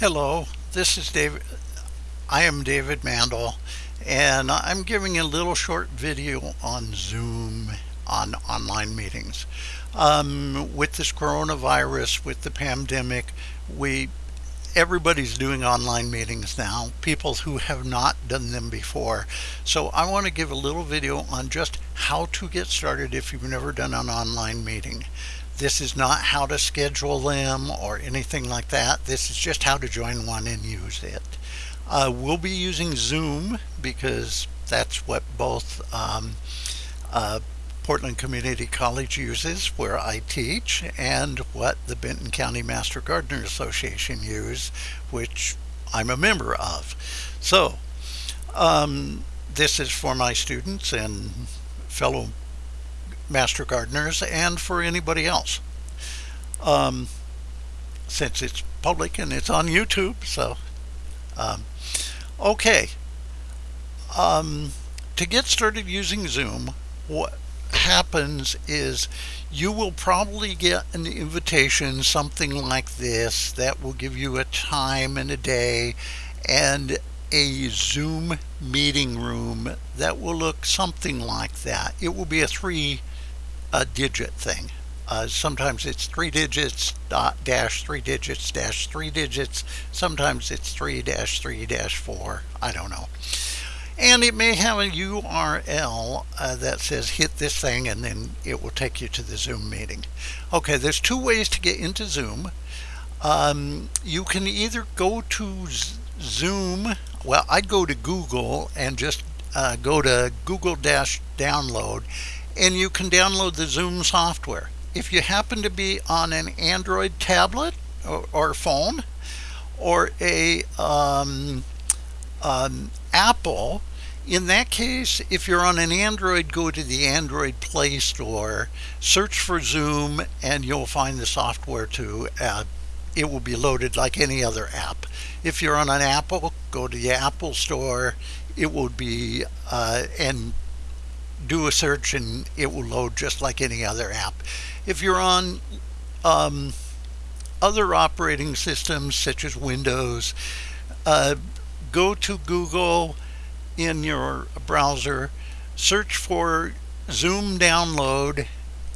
Hello, this is David. I am David Mandel, and I'm giving a little short video on Zoom on online meetings. Um, with this coronavirus, with the pandemic, we everybody's doing online meetings now, people who have not done them before. So I want to give a little video on just how to get started if you've never done an online meeting. This is not how to schedule them or anything like that. This is just how to join one and use it. Uh, we'll be using Zoom because that's what both um, uh, Portland Community College uses where I teach and what the Benton County Master Gardener Association use which I'm a member of. So um, this is for my students and fellow master gardeners and for anybody else. Um, since it's public and it's on YouTube, so um, okay. Um, to get started using Zoom, what happens is you will probably get an invitation, something like this, that will give you a time and a day and a Zoom meeting room that will look something like that. It will be a three a digit thing. Uh, sometimes it's three digits dot dash three digits dash three digits. Sometimes it's three dash three dash four. I don't know. And it may have a URL uh, that says hit this thing and then it will take you to the Zoom meeting. Okay, there's two ways to get into Zoom. Um, you can either go to Zoom, well, I'd go to Google and just uh, go to Google Dash download and you can download the Zoom software. If you happen to be on an Android tablet or, or phone or a um, um, Apple, in that case, if you're on an Android, go to the Android Play Store, search for Zoom, and you'll find the software to it will be loaded like any other app. If you're on an Apple, go to the Apple Store. It will be, uh, and do a search and it will load just like any other app. If you're on um, other operating systems such as Windows, uh, go to Google in your browser, search for Zoom download,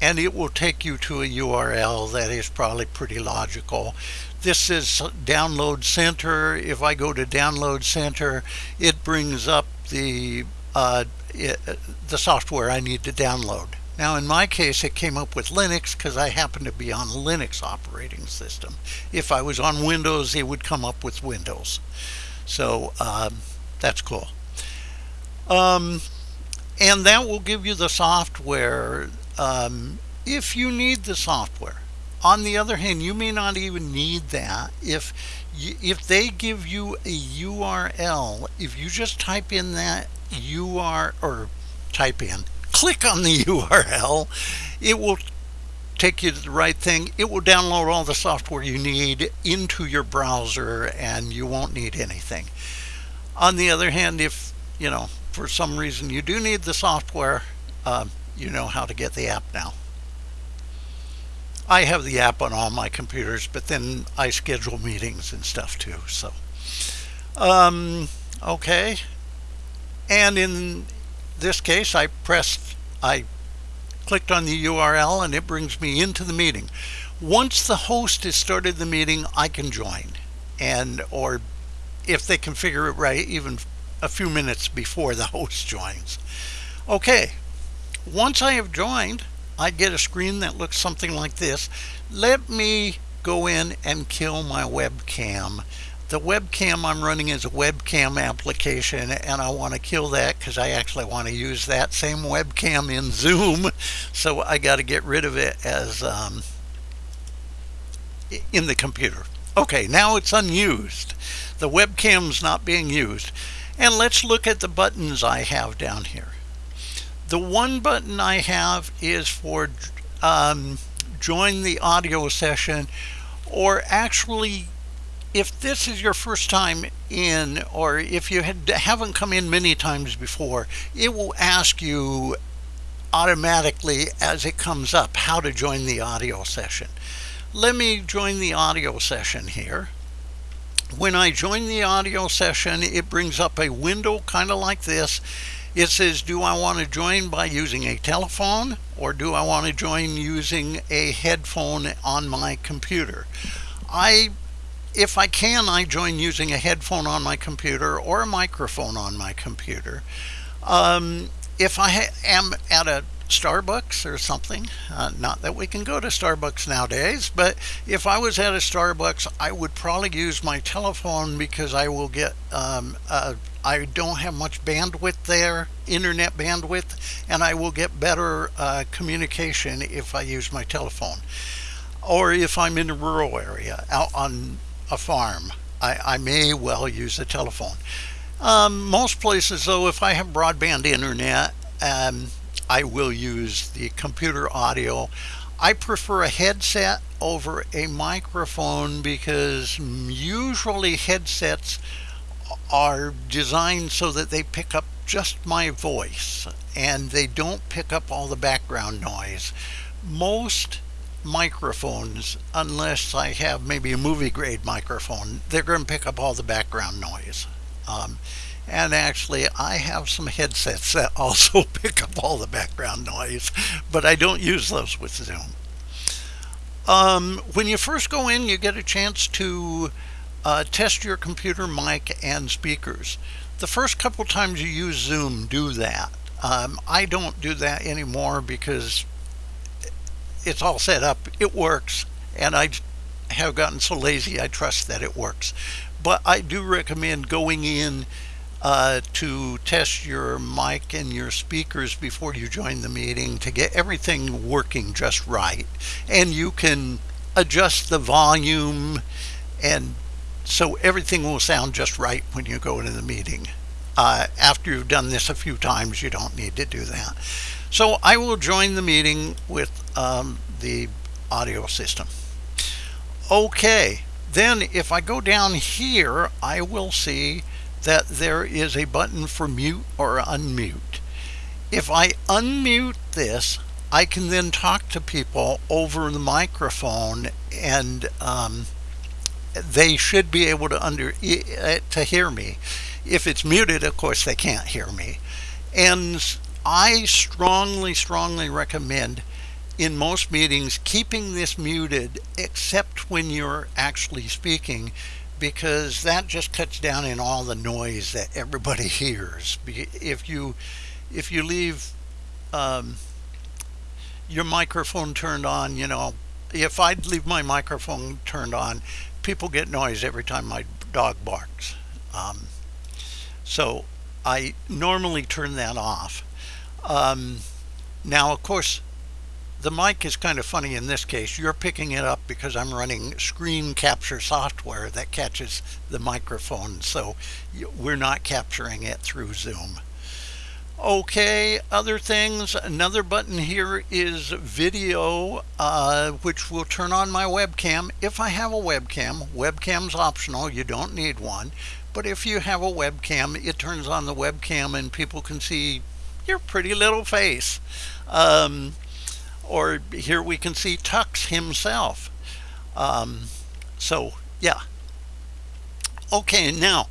and it will take you to a URL that is probably pretty logical. This is Download Center. If I go to Download Center, it brings up the uh, it, the software I need to download. Now in my case it came up with Linux because I happen to be on a Linux operating system. If I was on Windows it would come up with Windows. So um, that's cool. Um, and that will give you the software um, if you need the software. On the other hand, you may not even need that. If if they give you a URL, if you just type in that URL or type in, click on the URL, it will take you to the right thing. It will download all the software you need into your browser and you won't need anything. On the other hand, if you know for some reason you do need the software, uh, you know how to get the app now. I have the app on all my computers, but then I schedule meetings and stuff too. So, um, okay. And in this case, I pressed, I clicked on the URL and it brings me into the meeting. Once the host has started the meeting, I can join. And, or if they configure it right, even a few minutes before the host joins. Okay, once I have joined, I get a screen that looks something like this. Let me go in and kill my webcam. The webcam I'm running is a webcam application and I want to kill that because I actually want to use that same webcam in Zoom. So I got to get rid of it as um, in the computer. Okay, now it's unused. The webcam's not being used. And let's look at the buttons I have down here. The one button I have is for um, join the audio session or actually if this is your first time in or if you had, haven't come in many times before it will ask you automatically as it comes up how to join the audio session let me join the audio session here When I join the audio session, it brings up a window kind of like this. It says, do I want to join by using a telephone or do I want to join using a headphone on my computer? I if I can, I join using a headphone on my computer or a microphone on my computer. Um, if I am at a Starbucks or something, uh, not that we can go to Starbucks nowadays, but if I was at a Starbucks, I would probably use my telephone because I will get, um, uh, I don't have much bandwidth there, internet bandwidth, and I will get better uh, communication if I use my telephone. Or if I'm in a rural area out on a farm, I, I may well use a telephone. Um, most places, though, if I have broadband internet, um, I will use the computer audio. I prefer a headset over a microphone because usually headsets are designed so that they pick up just my voice and they don't pick up all the background noise. Most microphones, unless I have maybe a movie grade microphone, they're going to pick up all the background noise. Um, and actually, I have some headsets that also pick up all the background noise, but I don't use those with Zoom. Um, when you first go in, you get a chance to uh, test your computer mic and speakers. The first couple times you use Zoom, do that. Um, I don't do that anymore because it's all set up. It works, and I have gotten so lazy. I trust that it works. But I do recommend going in uh, to test your mic and your speakers before you join the meeting to get everything working just right. And you can adjust the volume and so everything will sound just right when you go into the meeting. Uh, after you've done this a few times, you don't need to do that. So I will join the meeting with um, the audio system. Okay, then if I go down here, I will see that there is a button for mute or unmute. If I unmute this, I can then talk to people over the microphone and um, they should be able to under to hear me. If it's muted, of course, they can't hear me. And I strongly, strongly recommend in most meetings keeping this muted except when you're actually speaking because that just cuts down in all the noise that everybody hears. If you if you leave um, your microphone turned on, you know, if I'd leave my microphone turned on, people get noise every time my dog barks. Um, so I normally turn that off. Um, now, of course, the mic is kind of funny in this case. You're picking it up because I'm running screen capture software that catches the microphone, so we're not capturing it through Zoom. Okay, other things. Another button here is video, uh, which will turn on my webcam. If I have a webcam, webcam's optional, you don't need one. But if you have a webcam, it turns on the webcam and people can see your pretty little face. Um, or here we can see Tux himself. Um, so, yeah. Okay, now,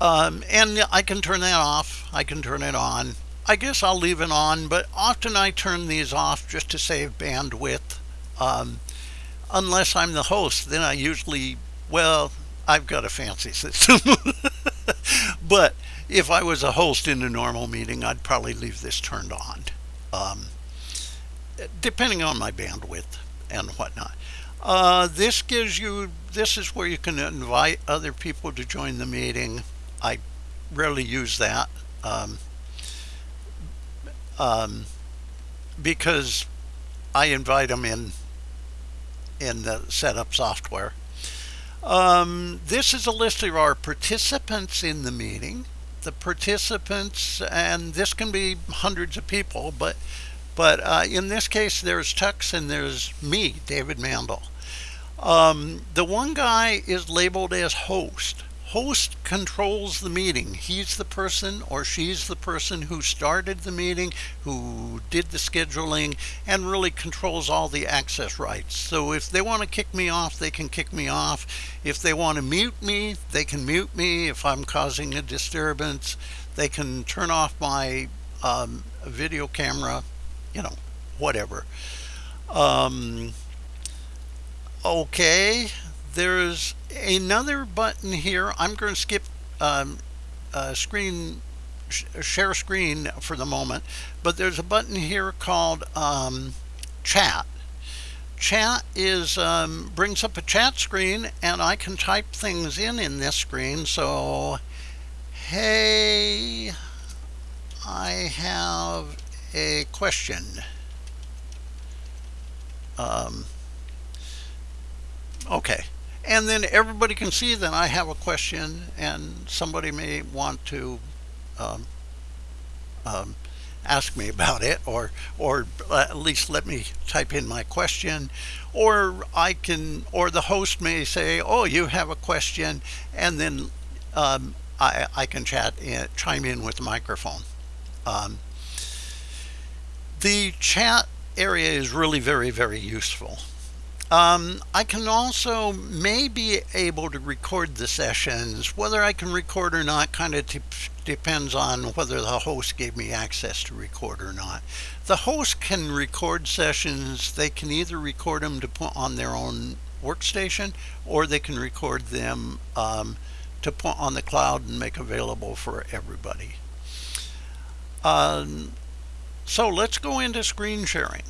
um, and I can turn that off. I can turn it on. I guess I'll leave it on, but often I turn these off just to save bandwidth. Um, unless I'm the host, then I usually, well, I've got a fancy system. but if I was a host in a normal meeting, I'd probably leave this turned on, um, depending on my bandwidth and whatnot. Uh, this gives you, this is where you can invite other people to join the meeting. I rarely use that um, um, because I invite them in in the setup software. Um, this is a list of our participants in the meeting the participants, and this can be hundreds of people, but but uh, in this case, there's Tux and there's me, David Mandel. Um, the one guy is labeled as host. host controls the meeting. He's the person or she's the person who started the meeting, who did the scheduling, and really controls all the access rights. So if they want to kick me off, they can kick me off. If they want to mute me, they can mute me. If I'm causing a disturbance, they can turn off my um, video camera, you know, whatever. Um, okay, there's another button here. I'm going to skip um, uh, screen share screen for the moment, but there's a button here called um, chat. Chat is um, brings up a chat screen, and I can type things in in this screen. So, hey, I have a question. Um, okay. And then everybody can see that I have a question and somebody may want to um, um, ask me about it or or at least let me type in my question or I can or the host may say oh you have a question and then um, I, I can chat in, chime in with the microphone um, the chat area is really very very useful um, I can also may be able to record the sessions. Whether I can record or not kind of depends on whether the host gave me access to record or not. The host can record sessions. They can either record them to put on their own workstation or they can record them um, to put on the cloud and make available for everybody. Um, so let's go into screen sharing.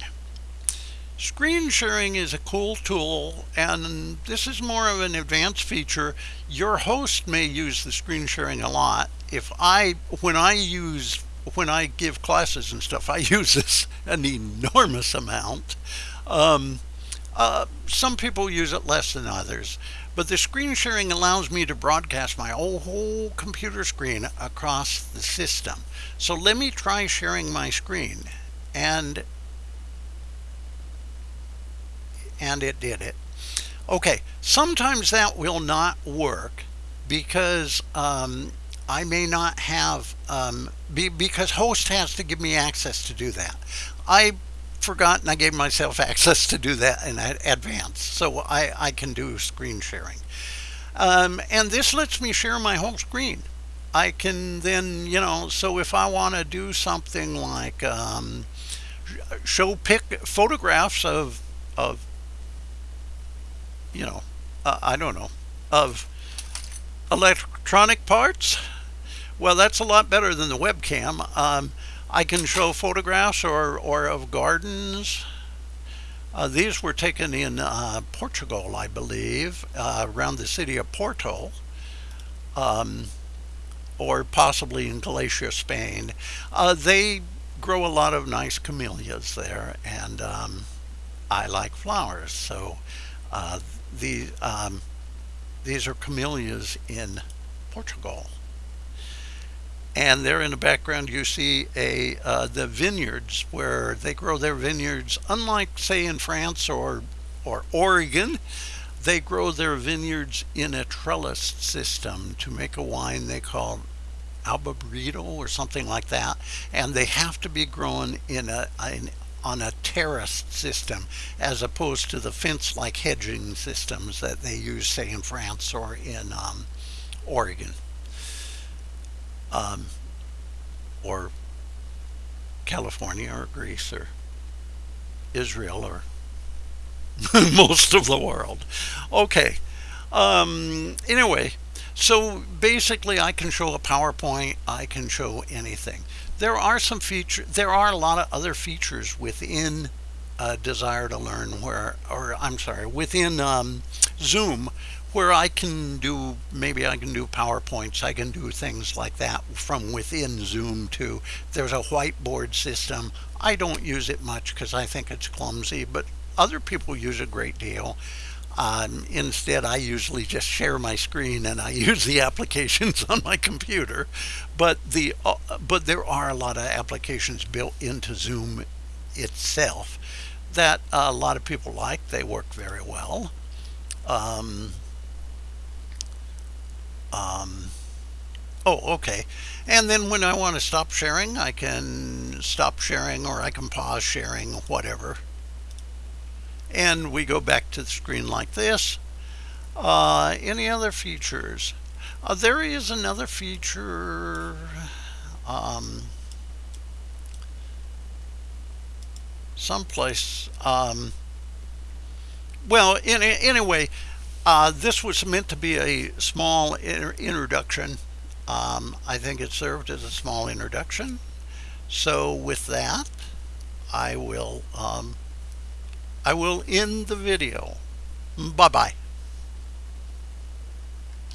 Screen sharing is a cool tool and this is more of an advanced feature. Your host may use the screen sharing a lot. If I, when I use, when I give classes and stuff, I use this an enormous amount. Um, uh, some people use it less than others, but the screen sharing allows me to broadcast my whole computer screen across the system. So let me try sharing my screen. And and it did it. Okay, sometimes that will not work because um, I may not have, um, be, because host has to give me access to do that. I forgot and I gave myself access to do that in advance, so I, I can do screen sharing. Um, and this lets me share my whole screen. I can then, you know, so if I want to do something like um, show pick photographs of, of you know, uh, I don't know, of electronic parts, well, that's a lot better than the webcam. Um, I can show photographs or, or of gardens. Uh, these were taken in uh, Portugal, I believe, uh, around the city of Porto, um, or possibly in Galicia, Spain. Uh, they grow a lot of nice camellias there, and um, I like flowers, so uh, the, um, these are camellias in Portugal. And there in the background you see a uh, the vineyards where they grow their vineyards. Unlike say in France or or Oregon, they grow their vineyards in a trellis system to make a wine they call Albarido or something like that. And they have to be grown in a, an on a terraced system as opposed to the fence-like hedging systems that they use, say, in France or in um, Oregon um, or California or Greece or Israel or most of the world. Okay. Um, anyway, so basically I can show a PowerPoint, I can show anything there are some features there are a lot of other features within uh, desire to learn where or I'm sorry within um, Zoom where I can do maybe I can do PowerPoints I can do things like that from within Zoom too there's a whiteboard system I don't use it much because I think it's clumsy but other people use a great deal um, instead, I usually just share my screen and I use the applications on my computer. But the uh, but there are a lot of applications built into Zoom itself that a lot of people like. They work very well. Um, um, oh, okay. And then when I want to stop sharing, I can stop sharing or I can pause sharing, whatever. And we go back to the screen like this. Uh, any other features? Uh, there is another feature. Um, someplace. Um, well, in, anyway, uh, this was meant to be a small introduction. Um, I think it served as a small introduction. So with that, I will um, I will end the video. Bye bye.